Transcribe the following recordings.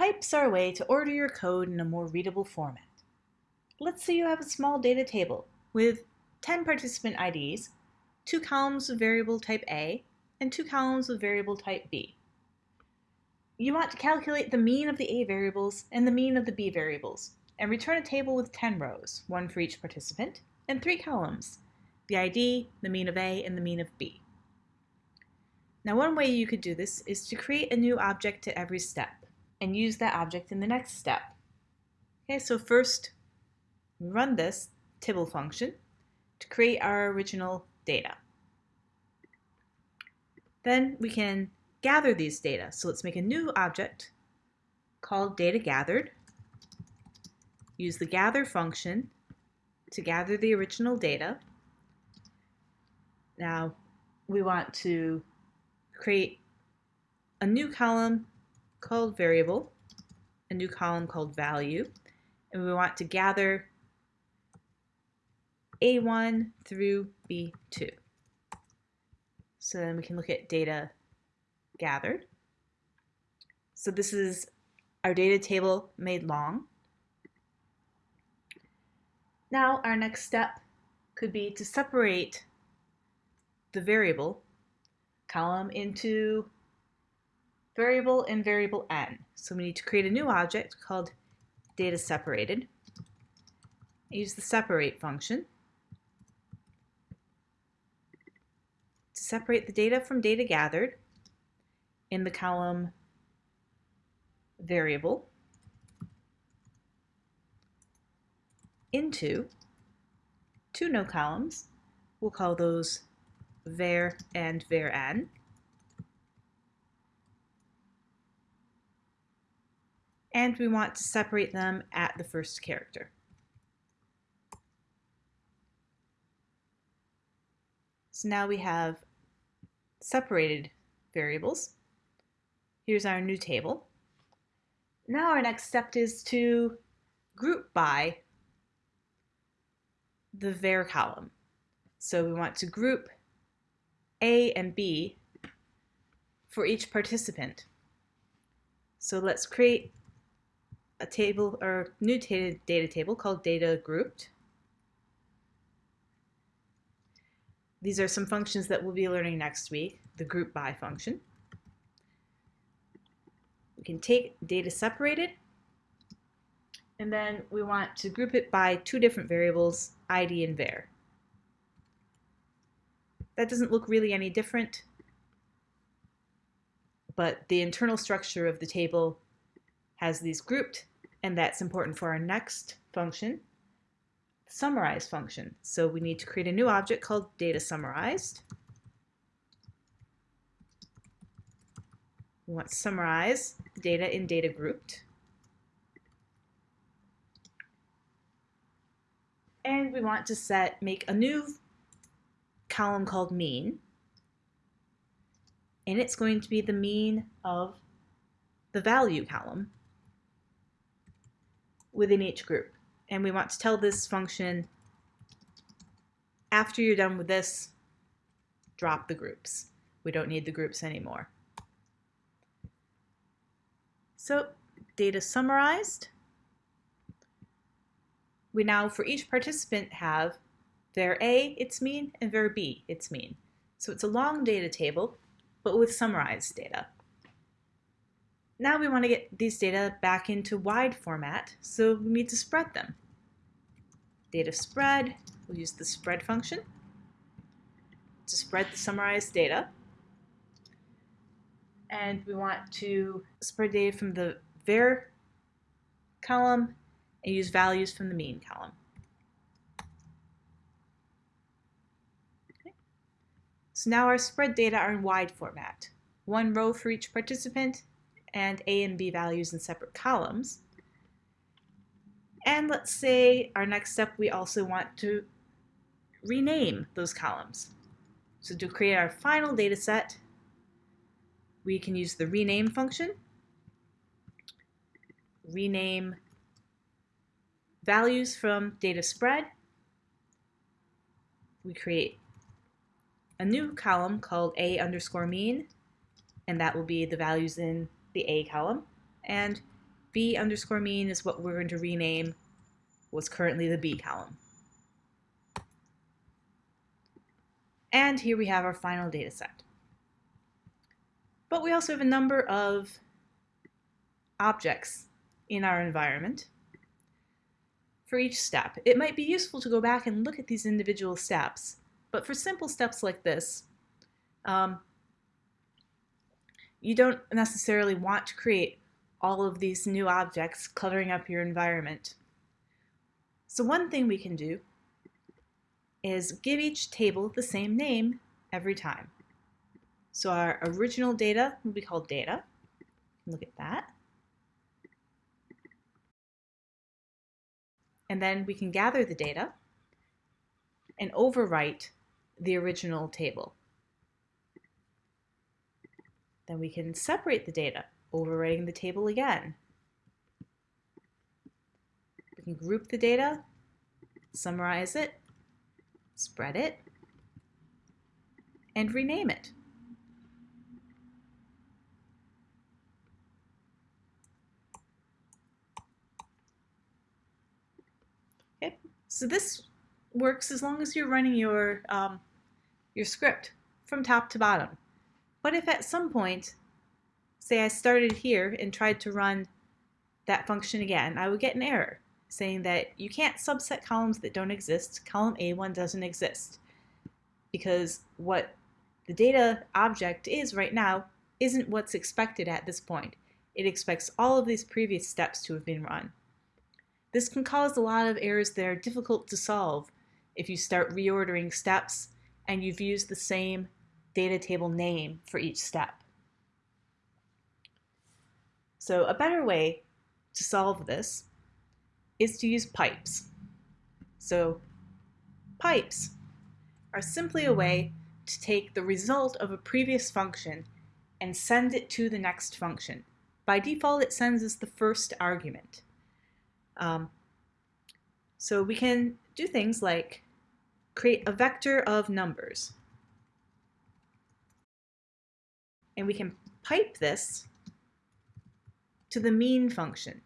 Pipes are a way to order your code in a more readable format. Let's say you have a small data table with 10 participant IDs, two columns of variable type A, and two columns of variable type B. You want to calculate the mean of the A variables and the mean of the B variables, and return a table with 10 rows, one for each participant, and three columns, the ID, the mean of A, and the mean of B. Now one way you could do this is to create a new object at every step and use that object in the next step. Okay, so first run this Tibble function to create our original data. Then we can gather these data. So let's make a new object called data gathered. Use the gather function to gather the original data. Now we want to create a new column called variable, a new column called value, and we want to gather A1 through B2. So then we can look at data gathered. So this is our data table made long. Now our next step could be to separate the variable column into variable and variable n. So we need to create a new object called data separated. Use the separate function to separate the data from data gathered in the column variable into two no columns. We'll call those var and var_n. And we want to separate them at the first character. So now we have separated variables. Here's our new table. Now our next step is to group by the var column. So we want to group A and B for each participant. So let's create a table or new data, data table called data grouped. These are some functions that we'll be learning next week, the group by function. We can take data separated and then we want to group it by two different variables, id and var. That doesn't look really any different, but the internal structure of the table has these grouped, and that's important for our next function, summarize function. So we need to create a new object called data summarized. We want summarize data in data grouped. And we want to set make a new column called mean. And it's going to be the mean of the value column within each group. And we want to tell this function, after you're done with this, drop the groups. We don't need the groups anymore. So data summarized. We now, for each participant, have var A, its mean, and var B, its mean. So it's a long data table, but with summarized data. Now we want to get these data back into wide format, so we need to spread them. Data spread, we'll use the spread function to spread the summarized data. And we want to spread data from the var column and use values from the mean column. Okay. So now our spread data are in wide format. One row for each participant and A and B values in separate columns. And let's say our next step, we also want to rename those columns. So to create our final data set, we can use the rename function, rename values from data spread. We create a new column called A underscore mean, and that will be the values in the A column. And B underscore mean is what we're going to rename what's currently the B column. And here we have our final data set. But we also have a number of objects in our environment for each step. It might be useful to go back and look at these individual steps, but for simple steps like this, um, you don't necessarily want to create all of these new objects cluttering up your environment. So one thing we can do is give each table the same name every time. So our original data will be called data. Look at that. And then we can gather the data and overwrite the original table. Then we can separate the data, overwriting the table again. We can group the data, summarize it, spread it, and rename it. Okay, so this works as long as you're running your, um, your script from top to bottom. But if at some point, say I started here and tried to run that function again, I would get an error saying that you can't subset columns that don't exist. Column A1 doesn't exist because what the data object is right now isn't what's expected at this point. It expects all of these previous steps to have been run. This can cause a lot of errors that are difficult to solve if you start reordering steps and you've used the same data table name for each step. So a better way to solve this is to use pipes. So pipes are simply a way to take the result of a previous function and send it to the next function. By default, it sends us the first argument. Um, so we can do things like create a vector of numbers. And we can pipe this to the mean function.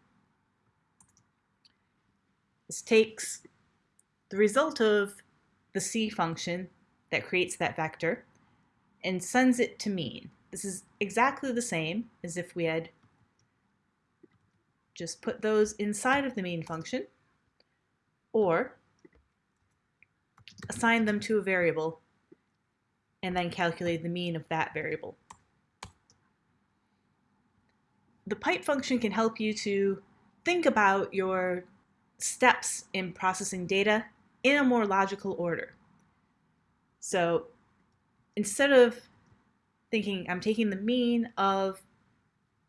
This takes the result of the C function that creates that vector and sends it to mean. This is exactly the same as if we had just put those inside of the mean function or assign them to a variable and then calculate the mean of that variable. The pipe function can help you to think about your steps in processing data in a more logical order. So instead of thinking I'm taking the mean of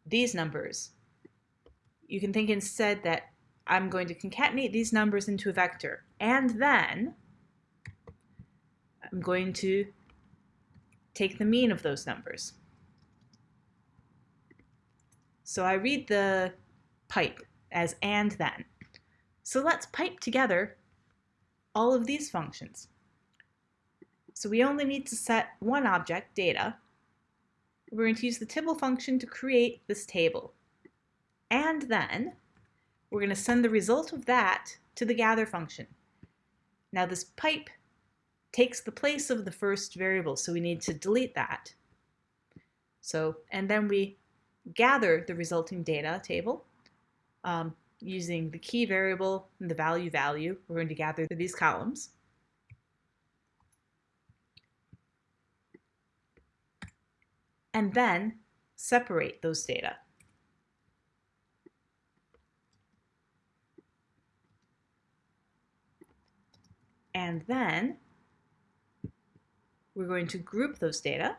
these numbers, you can think instead that I'm going to concatenate these numbers into a vector and then I'm going to take the mean of those numbers. So I read the pipe as and then. So let's pipe together all of these functions. So we only need to set one object, data. We're going to use the Tibble function to create this table. And then we're going to send the result of that to the gather function. Now this pipe takes the place of the first variable, so we need to delete that. So, and then we gather the resulting data table. Um, using the key variable and the value value. We're going to gather these columns. And then separate those data. And then we're going to group those data.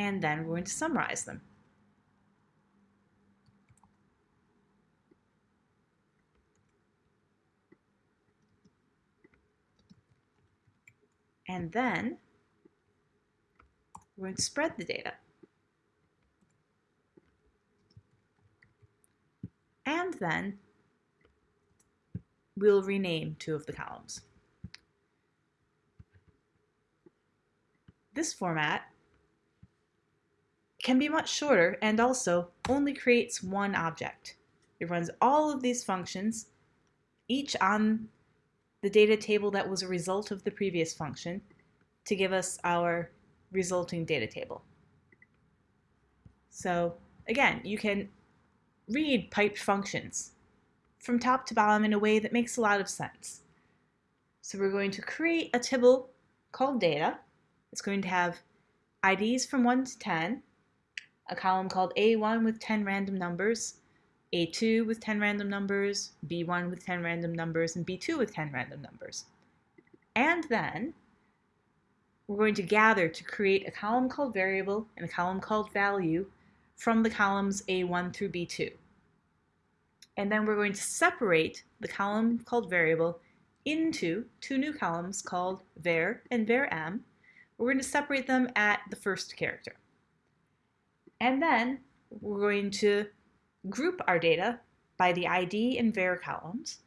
And then we're going to summarize them. And then we're going to spread the data. And then we'll rename two of the columns. this format can be much shorter and also only creates one object. It runs all of these functions, each on the data table that was a result of the previous function, to give us our resulting data table. So again, you can read piped functions from top to bottom in a way that makes a lot of sense. So we're going to create a table called data. It's going to have IDs from 1 to 10, a column called A1 with 10 random numbers, A2 with 10 random numbers, B1 with 10 random numbers, and B2 with 10 random numbers. And then we're going to gather to create a column called variable and a column called value from the columns A1 through B2. And then we're going to separate the column called variable into two new columns called var and varm. We're going to separate them at the first character. And then we're going to group our data by the ID and var columns.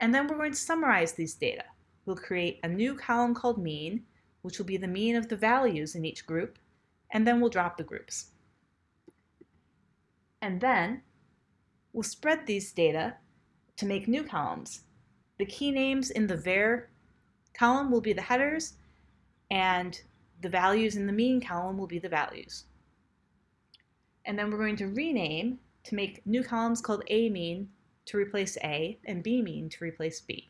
And then we're going to summarize these data. We'll create a new column called mean, which will be the mean of the values in each group, and then we'll drop the groups. And then we'll spread these data to make new columns. The key names in the var column will be the headers, and the values in the mean column will be the values. And then we're going to rename to make new columns called A mean to replace A and B mean to replace B.